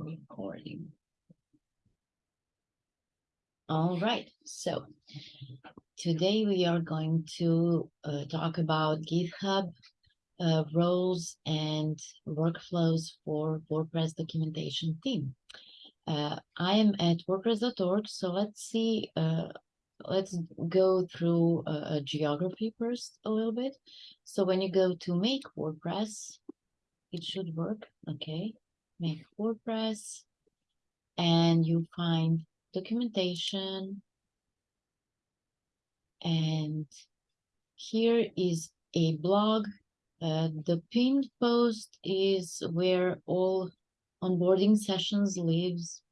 recording. All right, so today we are going to uh, talk about GitHub uh, roles and workflows for WordPress documentation team. Uh, I am at WordPress.org, so let's see, uh, let's go through a, a geography first a little bit. So when you go to make WordPress, it should work, okay? Make WordPress, and you find documentation, and here is a blog. Uh, the pinned post is where all onboarding sessions lives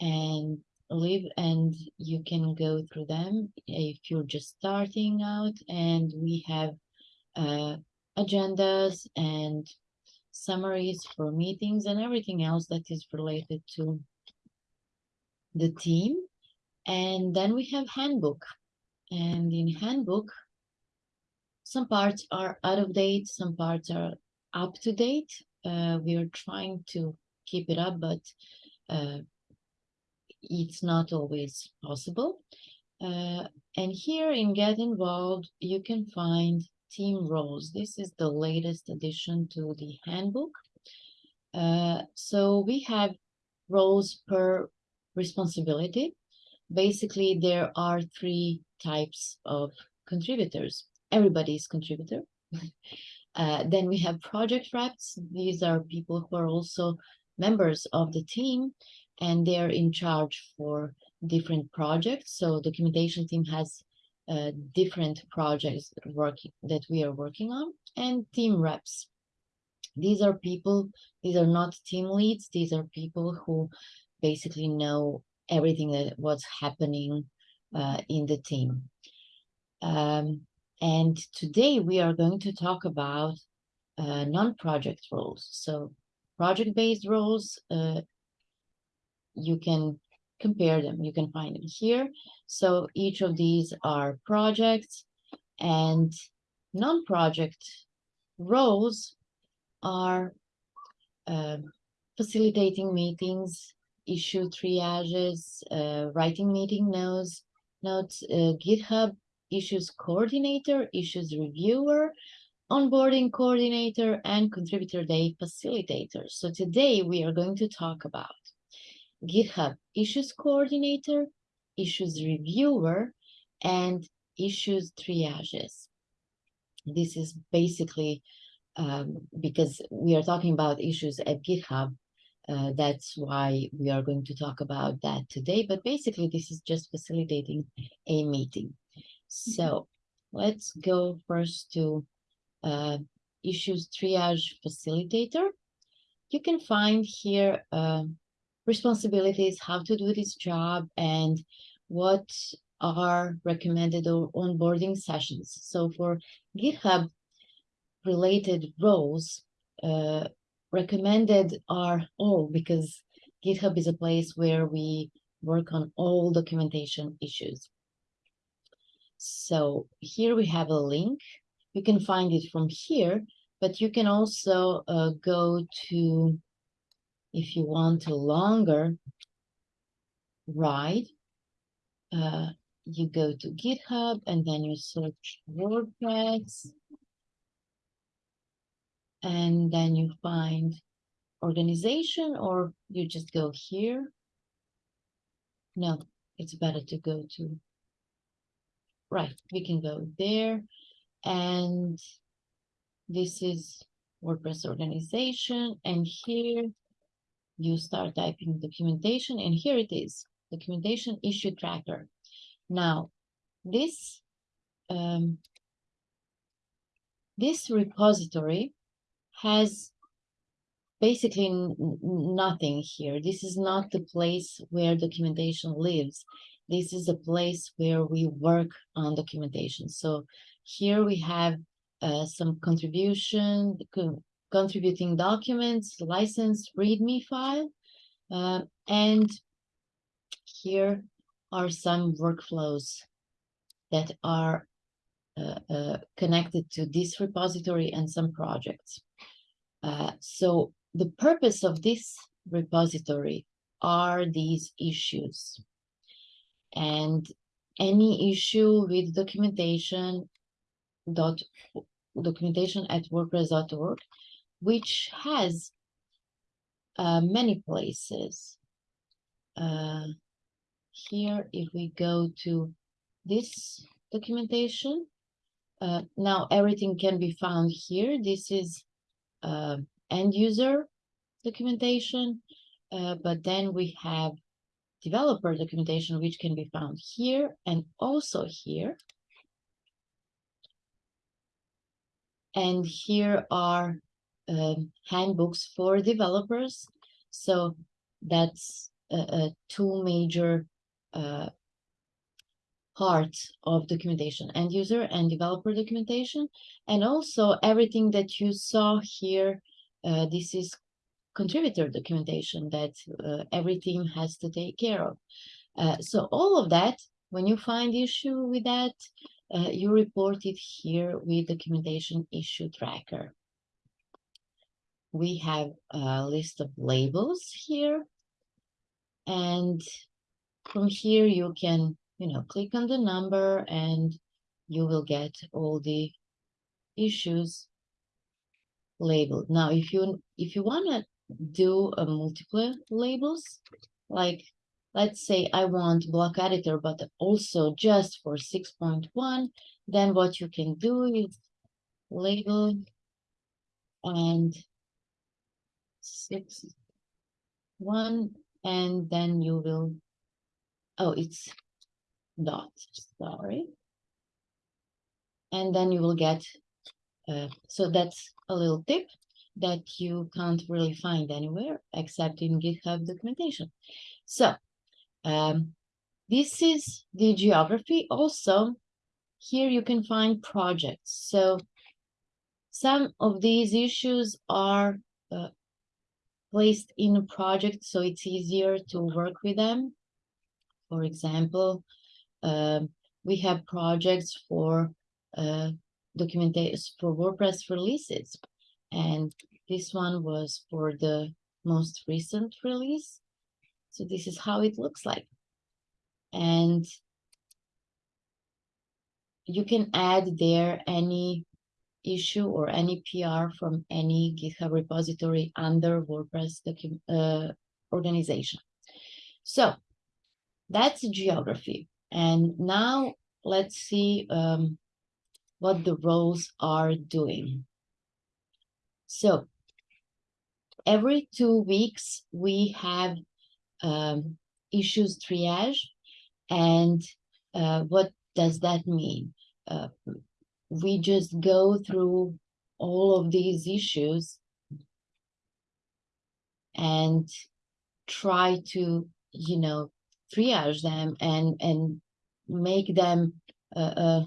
and live and you can go through them if you're just starting out and we have uh, agendas and summaries for meetings and everything else that is related to the team. And then we have handbook. And in handbook some parts are out of date some parts are up to date. Uh, we are trying to keep it up but uh, it's not always possible. Uh, and here in get involved you can find team roles this is the latest addition to the handbook uh, so we have roles per responsibility basically there are three types of contributors. Everybody is contributor. uh, then we have project reps. These are people who are also members of the team and they're in charge for different projects. So documentation team has uh, different projects working that we are working on and team reps. These are people, these are not team leads. These are people who basically know everything that what's happening uh, in the team. Um, and today we are going to talk about uh, non-project roles. So project-based roles, uh, you can compare them. You can find them here. So each of these are projects and non-project roles are uh, facilitating meetings, issue triages, uh, writing meeting notes, notes, uh, GitHub issues coordinator, issues reviewer, onboarding coordinator, and contributor day facilitator. So today we are going to talk about GitHub issues coordinator, issues reviewer, and issues triages. This is basically um, because we are talking about issues at GitHub, uh, that's why we are going to talk about that today. But basically, this is just facilitating a meeting. So let's go first to uh, issues triage facilitator. You can find here uh, responsibilities, how to do this job, and what are recommended onboarding sessions. So for GitHub related roles, uh, recommended are all because GitHub is a place where we work on all documentation issues. So here we have a link. You can find it from here, but you can also uh, go to, if you want a longer ride, uh, you go to GitHub and then you search WordPress and then you find organization or you just go here. No, it's better to go to, right, we can go there and this is WordPress organization and here you start typing documentation and here it is, documentation issue tracker. Now, this um, this repository has basically nothing here. This is not the place where documentation lives. This is a place where we work on documentation. So here we have uh, some contribution, co contributing documents, license README file, uh, and here are some workflows that are uh, uh connected to this repository and some projects. Uh, so the purpose of this repository are these issues. And any issue with documentation dot documentation at wordpress.org, which has uh, many places. Uh, here, if we go to this documentation, uh, now everything can be found here. This is uh, end user documentation, uh, but then we have developer documentation, which can be found here and also here. And here are um, handbooks for developers. So that's two major uh, parts of documentation, end user and developer documentation. And also everything that you saw here, uh, this is contributor documentation that uh, every team has to take care of. Uh, so all of that, when you find issue with that, uh, you report it here with documentation issue tracker. We have a list of labels here. And from here, you can, you know, click on the number and you will get all the issues labeled. Now, if you if you want to do a multiple labels, like let's say I want block editor, but also just for 6.1, then what you can do is label and six one and then you will oh it's dot sorry and then you will get uh, so that's a little tip that you can't really find anywhere except in GitHub documentation. So um, this is the geography. Also, here you can find projects. So some of these issues are uh, placed in a project, so it's easier to work with them. For example, uh, we have projects for uh, documentation for WordPress releases. And this one was for the most recent release. So this is how it looks like. And you can add there any issue or any PR from any GitHub repository under WordPress uh, organization. So that's geography. And now let's see um, what the roles are doing. So every two weeks, we have um, issues triage. And uh, what does that mean? Uh, we just go through all of these issues and try to, you know, triage them and and make them uh, uh,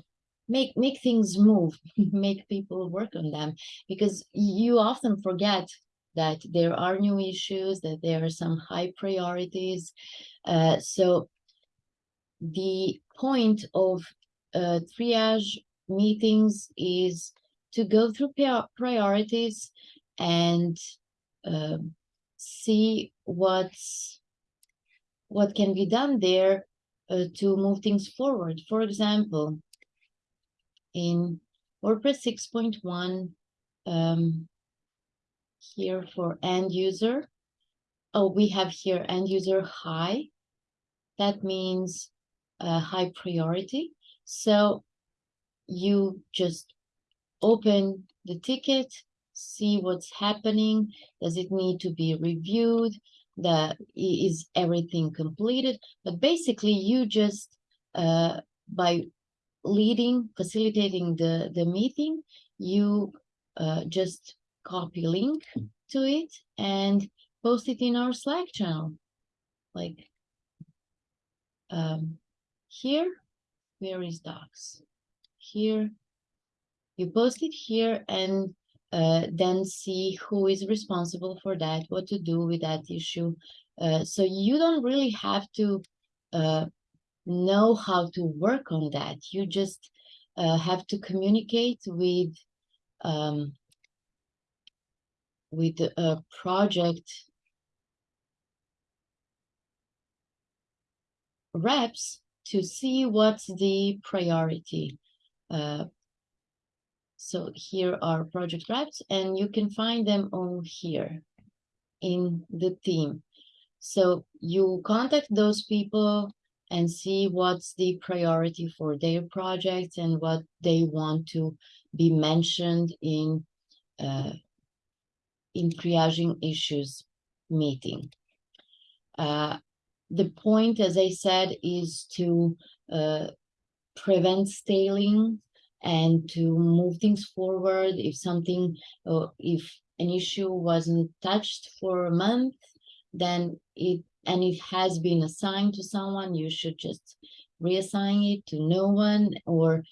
make make things move make people work on them. Because you often forget that there are new issues that there are some high priorities. Uh, so the point of uh, triage meetings is to go through priorities and uh, see what's what can be done there uh, to move things forward. For example, in WordPress 6.1 um, here for end user. Oh, we have here end user high. That means uh, high priority. So you just open the ticket, see what's happening. Does it need to be reviewed? The, is everything completed? But basically you just, uh, by leading, facilitating the, the meeting, you uh, just copy link to it and post it in our Slack channel. Like um, here, where is docs? here, you post it here and uh, then see who is responsible for that, what to do with that issue. Uh, so you don't really have to uh, know how to work on that. You just uh, have to communicate with um, with a project reps to see what's the priority. Uh, so here are project reps and you can find them all here in the team. So you contact those people and see what's the priority for their projects and what they want to be mentioned in uh, in triaging issues meeting. Uh, the point, as I said, is to uh, prevent staling and to move things forward. If something, uh, if an issue wasn't touched for a month, then it and it has been assigned to someone, you should just reassign it to no one or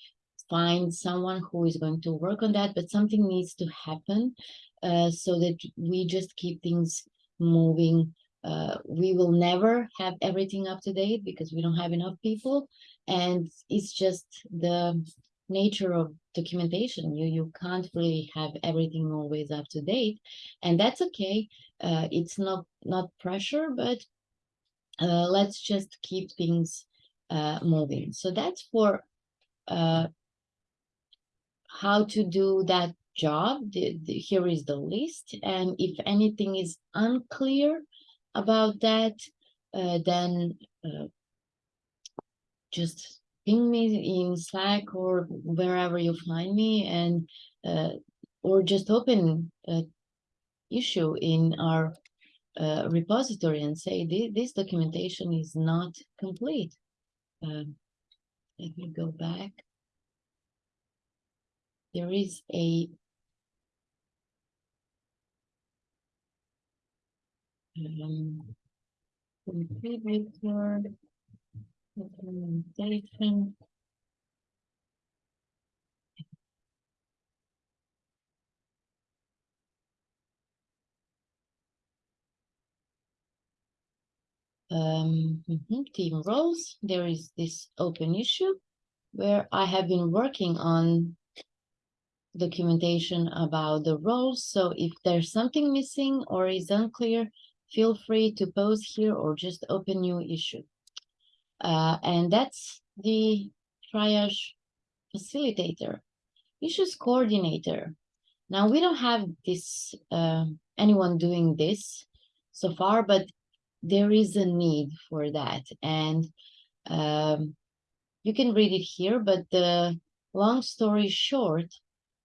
find someone who is going to work on that. But something needs to happen uh, so that we just keep things moving. Uh, we will never have everything up to date because we don't have enough people. And it's just the nature of documentation. You, you can't really have everything always up to date. And that's okay. Uh, it's not, not pressure, but uh, let's just keep things uh, moving. So that's for uh, how to do that job. The, the, here is the list. And if anything is unclear about that, uh, then uh, just ping me in Slack or wherever you find me and uh, or just open an issue in our uh, repository and say this, this documentation is not complete. Um, let me go back. There is a um, contributor documentation. Um, mm -hmm, team roles, there is this open issue where I have been working on documentation about the roles. So if there's something missing or is unclear, feel free to post here or just open new issue. Uh, and that's the triage facilitator, issues coordinator. Now we don't have this uh, anyone doing this so far, but there is a need for that. And um, you can read it here, but the long story short,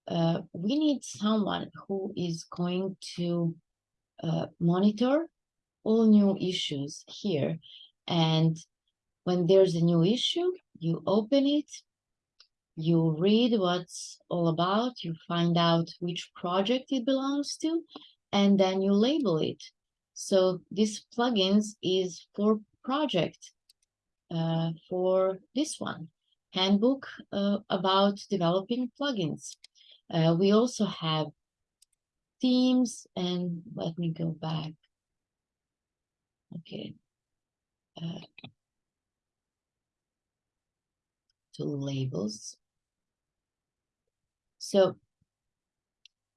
uh, we need someone who is going to uh, monitor all new issues here. And when there's a new issue, you open it, you read what's all about, you find out which project it belongs to, and then you label it. So this plugins is for project, uh, for this one, handbook uh, about developing plugins. Uh, we also have themes and let me go back. Okay. Uh, to labels. So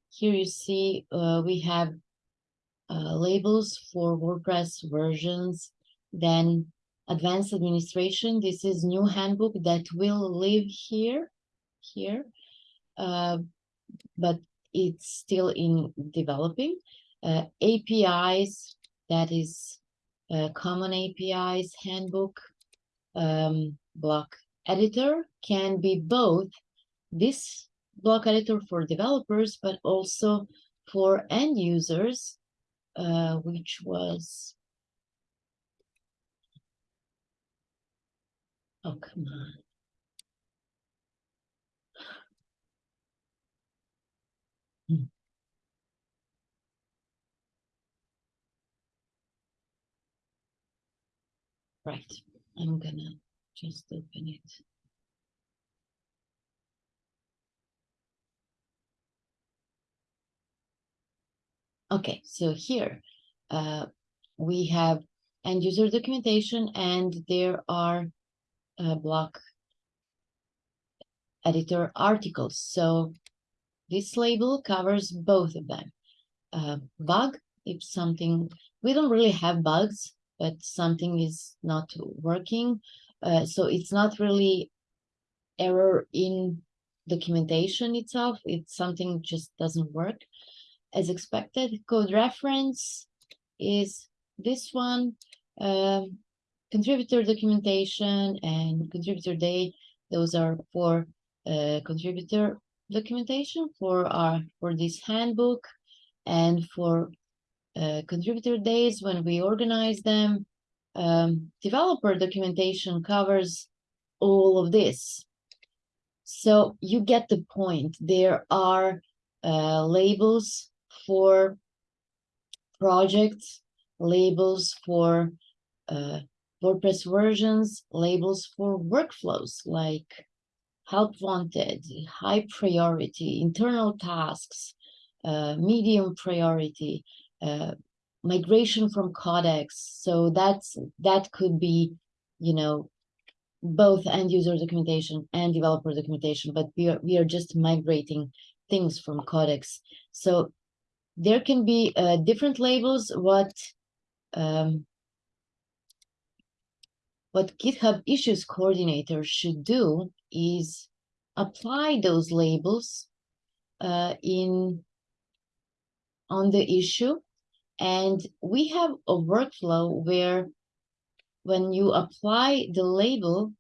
here you see uh, we have uh, labels for WordPress versions, then advanced administration. This is new handbook that will live here, here, uh, but it's still in developing. Uh, APIs, that is common APIs handbook, um, block editor can be both this block editor for developers, but also for end users uh, which was oh come on hmm. right I'm gonna just open it Okay, so here uh, we have end user documentation and there are uh, block editor articles. So this label covers both of them. Uh, bug, if something, we don't really have bugs but something is not working. Uh, so it's not really error in documentation itself. It's something just doesn't work as expected. Code reference is this one. Um, contributor documentation and contributor day. Those are for uh, contributor documentation for our for this handbook and for uh, contributor days when we organize them. Um, developer documentation covers all of this. So you get the point. There are uh, labels for projects, labels for uh, WordPress versions, labels for workflows like help wanted, high priority, internal tasks, uh, medium priority, uh, migration from Codex. So that's that could be, you know, both end user documentation and developer documentation, but we are, we are just migrating things from Codex. So there can be uh, different labels. What um, what GitHub Issues Coordinator should do is apply those labels uh, in on the issue. And we have a workflow where when you apply the label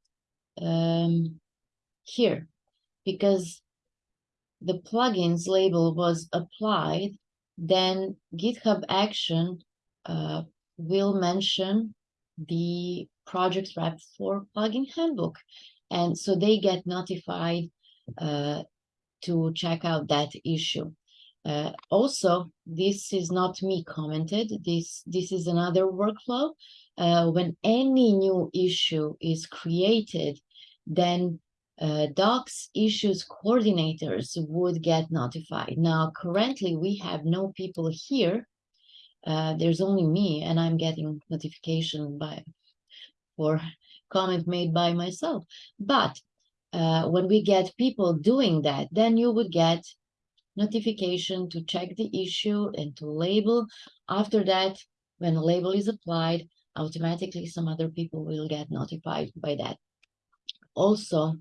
um, here, because the plugins label was applied, then GitHub Action uh, will mention the project rep for plugin handbook. And so they get notified uh, to check out that issue. Uh, also, this is not me commented. This this is another workflow. Uh, when any new issue is created, then uh, docs issues coordinators would get notified. Now, currently, we have no people here. Uh, there's only me, and I'm getting notification by for comment made by myself. But uh, when we get people doing that, then you would get notification to check the issue and to label. After that, when a label is applied, automatically some other people will get notified by that. Also,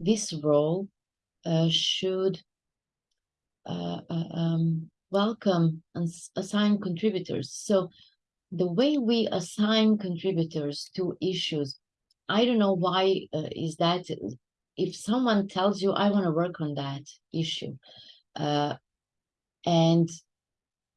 this role uh, should uh, uh, um, welcome and assign contributors. So the way we assign contributors to issues, I don't know why uh, is that if someone tells you, I want to work on that issue, uh, and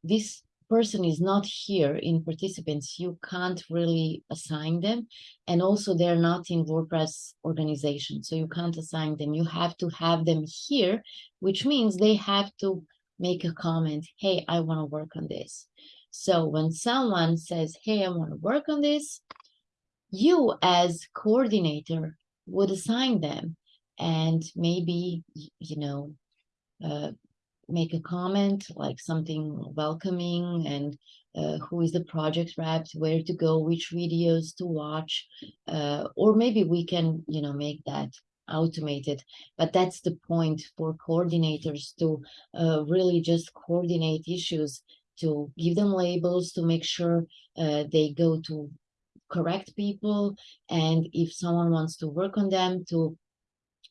this person is not here in participants, you can't really assign them. And also they're not in WordPress organization, so you can't assign them. You have to have them here, which means they have to make a comment, hey, I want to work on this. So when someone says, hey, I want to work on this, you as coordinator would assign them and maybe, you know, uh, make a comment like something welcoming and uh, who is the project rep, where to go, which videos to watch, uh, or maybe we can, you know, make that automated. But that's the point for coordinators to uh, really just coordinate issues, to give them labels, to make sure uh, they go to correct people, and if someone wants to work on them, to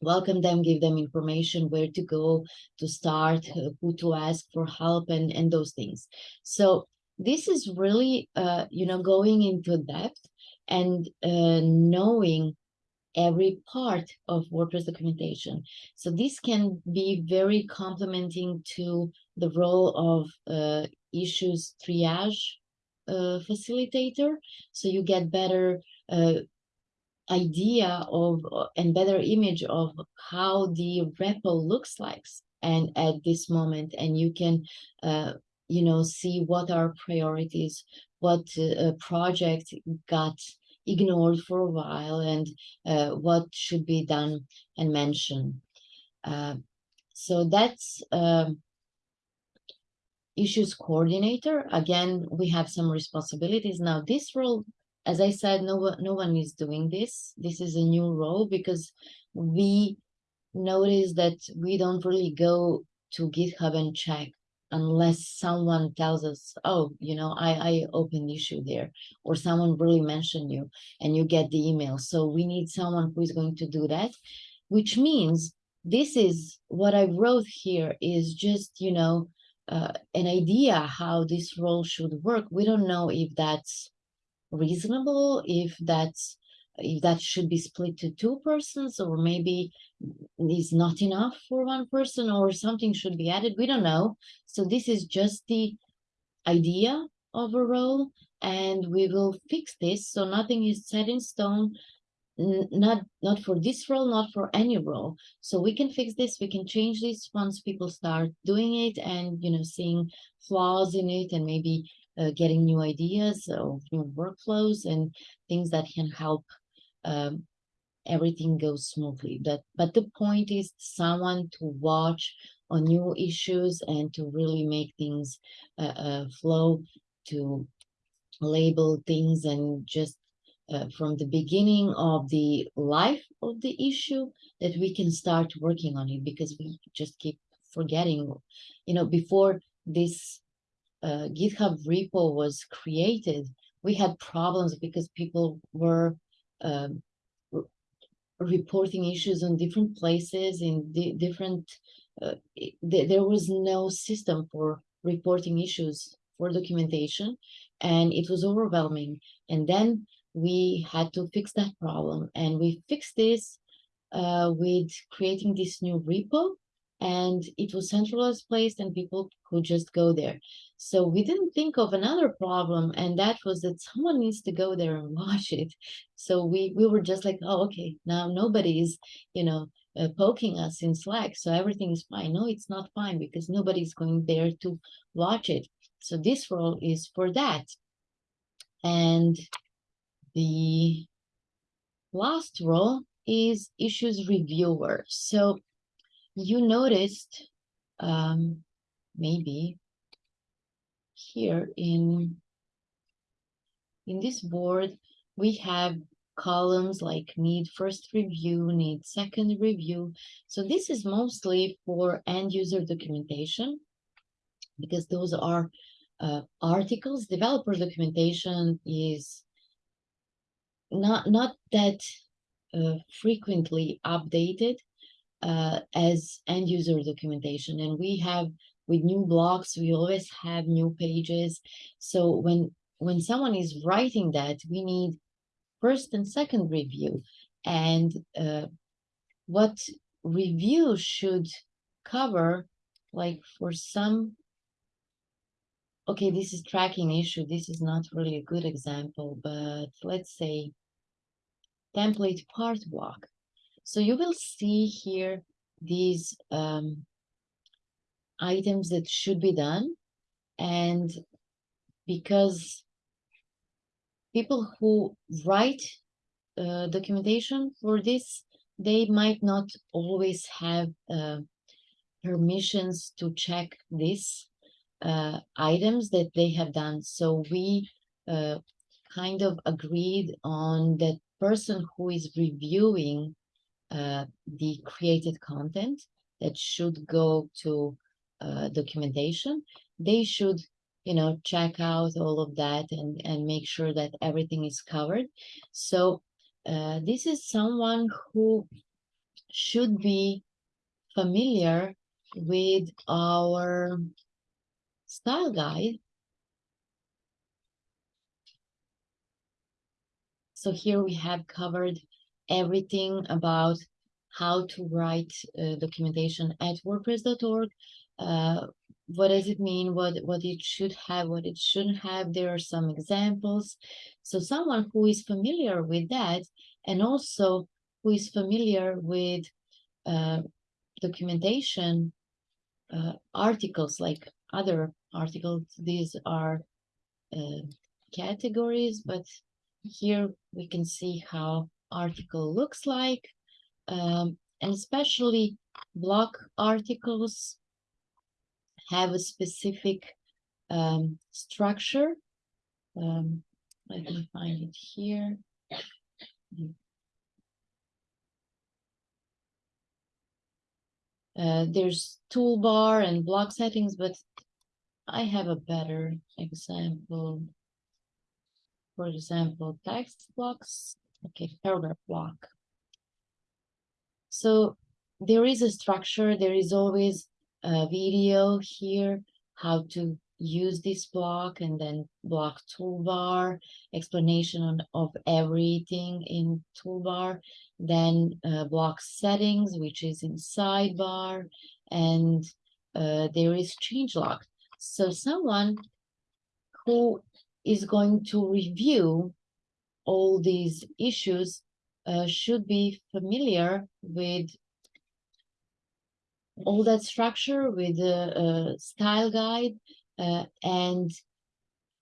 welcome them, give them information where to go to start, who to ask for help and, and those things. So this is really, uh, you know, going into depth and uh, knowing every part of WordPress documentation. So this can be very complementing to the role of uh, issues triage uh, facilitator. So you get better uh, idea of uh, and better image of how the repo looks like and at this moment and you can uh, you know see what are priorities what uh, project got ignored for a while and uh, what should be done and mentioned. Uh, so that's um, issues coordinator. Again we have some responsibilities. Now this role as I said, no, one, no one is doing this. This is a new role because we notice that we don't really go to GitHub and check unless someone tells us, oh, you know, I, I opened issue there, or someone really mentioned you and you get the email. So we need someone who is going to do that, which means this is what I wrote here is just, you know, uh, an idea how this role should work. We don't know if that's reasonable, if that's if that should be split to two persons or maybe is not enough for one person or something should be added. We don't know. So this is just the idea of a role and we will fix this. So nothing is set in stone not not for this role not for any role so we can fix this we can change this once people start doing it and you know seeing flaws in it and maybe uh, getting new ideas or new workflows and things that can help um, everything go smoothly. But but the point is someone to watch on new issues and to really make things uh, uh, flow to label things and just uh, from the beginning of the life of the issue that we can start working on it because we just keep forgetting you know before this uh, github repo was created we had problems because people were um, reporting issues on different places in di different uh, th there was no system for reporting issues for documentation and it was overwhelming. And then we had to fix that problem and we fixed this uh, with creating this new repo and it was centralized place and people could just go there. So we didn't think of another problem and that was that someone needs to go there and watch it. So we, we were just like, oh, okay, now nobody is, you know, uh, poking us in Slack. So everything is fine. No, it's not fine because nobody's going there to watch it. So this role is for that. And the last role is issues reviewer. So you noticed um, maybe here in in this board we have columns like need first review, need second review. So this is mostly for end user documentation because those are uh, articles. Developer documentation is not not that uh, frequently updated uh, as end user documentation and we have with new blocks we always have new pages so when when someone is writing that we need first and second review and uh, what review should cover like for some okay, this is tracking issue. This is not really a good example, but let's say template part block. So you will see here these um, items that should be done. And because people who write uh, documentation for this, they might not always have uh, permissions to check these uh, items that they have done. So we uh, kind of agreed on that person who is reviewing uh, the created content that should go to uh, documentation. They should, you know, check out all of that and, and make sure that everything is covered. So uh, this is someone who should be familiar with our style guide. So here we have covered everything about how to write uh, documentation at wordpress.org. Uh, what does it mean? What what it should have? What it shouldn't have? There are some examples. So someone who is familiar with that, and also who is familiar with uh, documentation uh, articles like other articles. These are uh, categories, but here we can see how article looks like. Um, and especially blog articles have a specific um, structure. Um, let me find it here. Uh, there's toolbar and block settings, but I have a better example. For example, text blocks, okay, paragraph block. So there is a structure, there is always a video here, how to use this block and then block toolbar, explanation on, of everything in toolbar, then uh, block settings, which is in sidebar, and uh, there is changelog. So someone who is going to review all these issues uh, should be familiar with all that structure with the style guide uh, and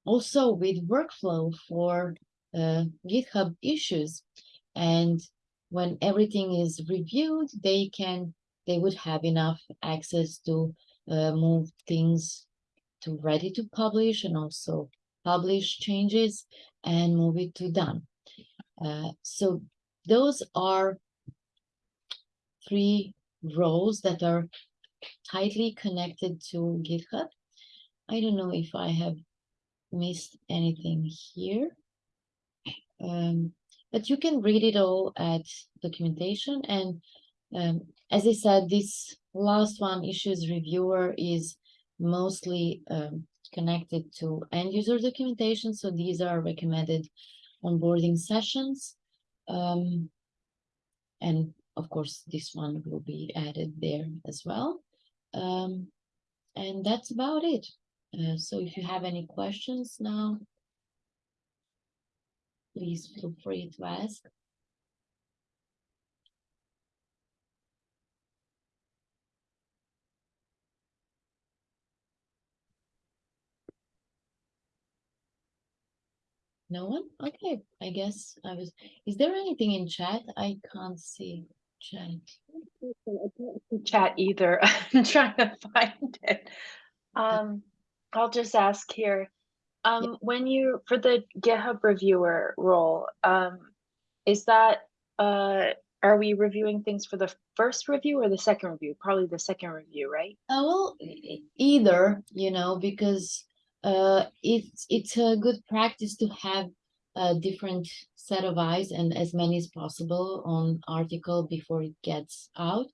also with workflow for uh, GitHub issues. And when everything is reviewed, they can they would have enough access to uh, move things to ready to publish and also publish changes and move it to done. Uh, so those are three roles that are tightly connected to GitHub. I don't know if I have missed anything here. Um, but you can read it all at documentation. And um, as I said, this last one, issues reviewer, is mostly um, connected to end user documentation. So these are recommended onboarding sessions. Um, and of course, this one will be added there as well. Um, and that's about it. Uh, so if you have any questions now, please feel free to ask. No one? Okay, I guess I was. Is there anything in chat? I can't see chat. Chat either. I'm trying to find it. Um, I'll just ask here. Um, when you for the GitHub reviewer role, um, is that uh, are we reviewing things for the first review or the second review? Probably the second review, right? Uh, well, either, you know, because uh, it's it's a good practice to have a different set of eyes and as many as possible on article before it gets out.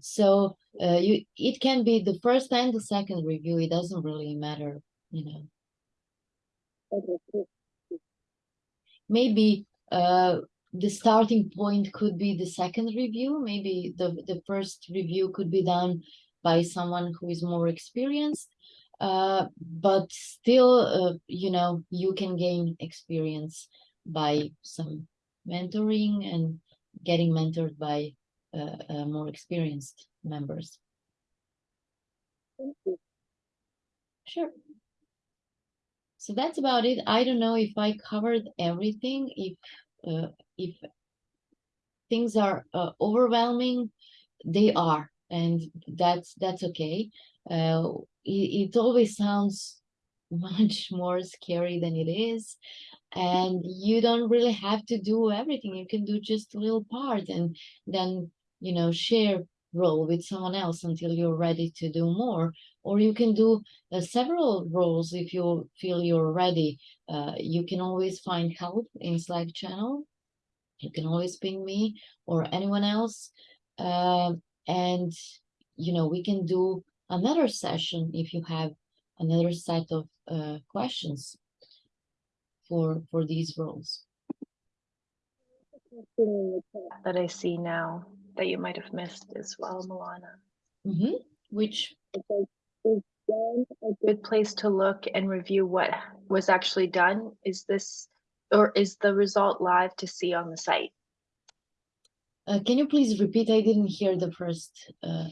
So uh, you it can be the first and the second review. It doesn't really matter, you know. Maybe uh, the starting point could be the second review. Maybe the the first review could be done by someone who is more experienced uh, but still, uh, you know, you can gain experience by some mentoring and getting mentored by uh, uh more experienced members. Sure. So that's about it. I don't know if I covered everything. If uh, if things are uh, overwhelming, they are, and that's that's okay uh, it, it always sounds much more scary than it is. And you don't really have to do everything. You can do just a little part and then you know share role with someone else until you're ready to do more. Or you can do uh, several roles if you feel you're ready. Uh, you can always find help in slack channel. You can always ping me or anyone else. Uh, and you know we can do another session if you have another set of uh, questions for for these roles. That I see now that you might have missed as well, Milana. Mm -hmm. Which is a good place to look and review what was actually done? Is this or is the result live to see on the site? Uh, can you please repeat? I didn't hear the first. Uh...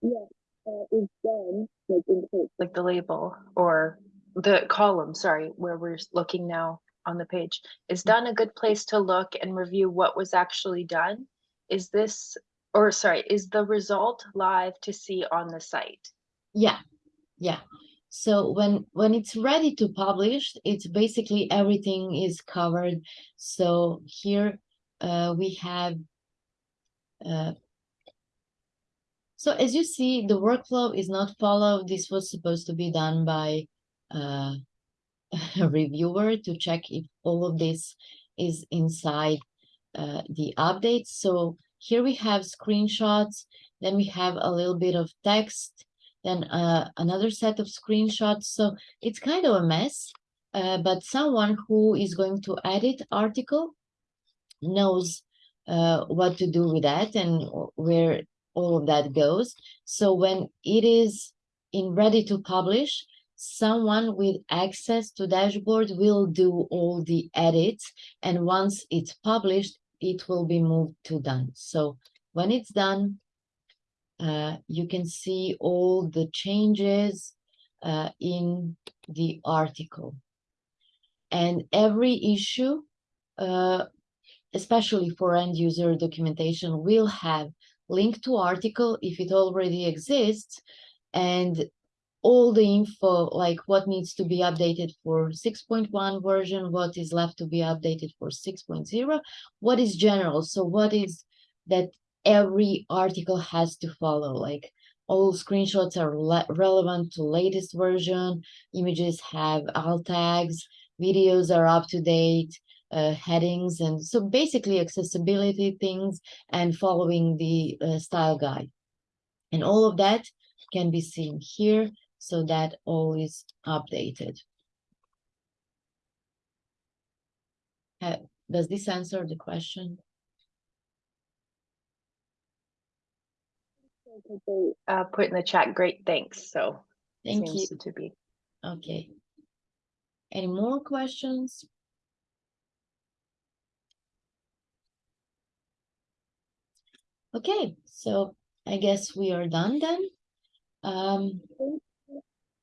Yeah, uh, is done, like in like the label or the column, sorry, where we're looking now on the page, is mm. done a good place to look and review what was actually done? Is this, or sorry, is the result live to see on the site? Yeah, yeah. So when when it's ready to publish, it's basically everything is covered. So here uh, we have uh, So as you see, the workflow is not followed. This was supposed to be done by uh, a reviewer to check if all of this is inside uh, the updates. So here we have screenshots, then we have a little bit of text, then uh, another set of screenshots. So it's kind of a mess, uh, but someone who is going to edit article knows uh, what to do with that and where all of that goes. So when it is in ready to publish, someone with access to dashboard will do all the edits. And once it's published, it will be moved to done. So when it's done, uh, you can see all the changes uh, in the article. And every issue, uh, especially for end user documentation, will have link to article if it already exists and all the info like what needs to be updated for 6.1 version what is left to be updated for 6.0 what is general so what is that every article has to follow like all screenshots are relevant to latest version images have alt tags videos are up to date uh, headings and so basically accessibility things and following the uh, style guide. And all of that can be seen here so that all is updated. Uh, does this answer the question? Uh, put in the chat great thanks so thank you. to be. Okay. Any more questions Okay, so I guess we are done then. Um,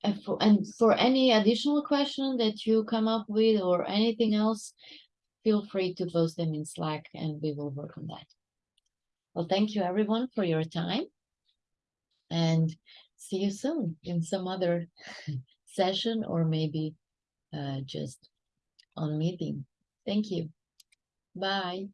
and for, and for any additional question that you come up with or anything else, feel free to post them in Slack and we will work on that. Well, thank you everyone for your time and see you soon in some other session or maybe uh, just on meeting. Thank you. Bye.